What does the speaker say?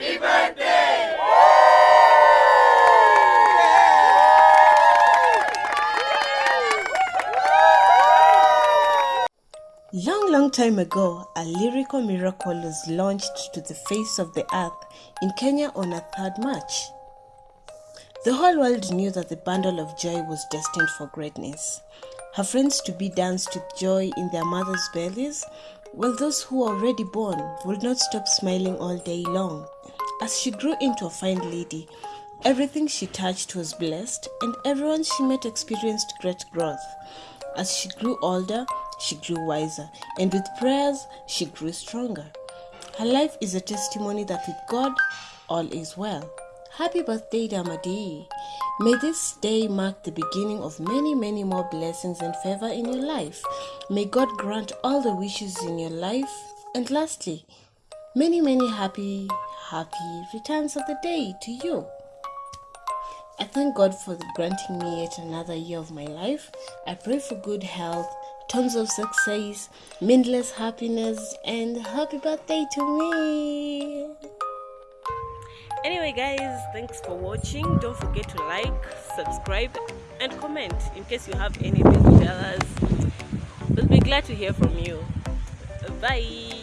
Happy birthday! Long, long time ago, a lyrical miracle was launched to the face of the earth in Kenya on a 3rd March. The whole world knew that the bundle of joy was destined for greatness. Her friends to be danced with joy in their mothers' bellies, while those who were already born would not stop smiling all day long. As she grew into a fine lady, everything she touched was blessed, and everyone she met experienced great growth. As she grew older, she grew wiser, and with prayers, she grew stronger. Her life is a testimony that with God, all is well. Happy birthday, Damadi. May this day mark the beginning of many, many more blessings and favor in your life. May God grant all the wishes in your life. And lastly, many, many happy, happy returns of the day to you. I thank God for granting me yet another year of my life. I pray for good health, tons of success, mindless happiness, and happy birthday to me. Anyway, guys, thanks for watching. Don't forget to like, subscribe, and comment in case you have anything to tell us. We'll be glad to hear from you. Bye.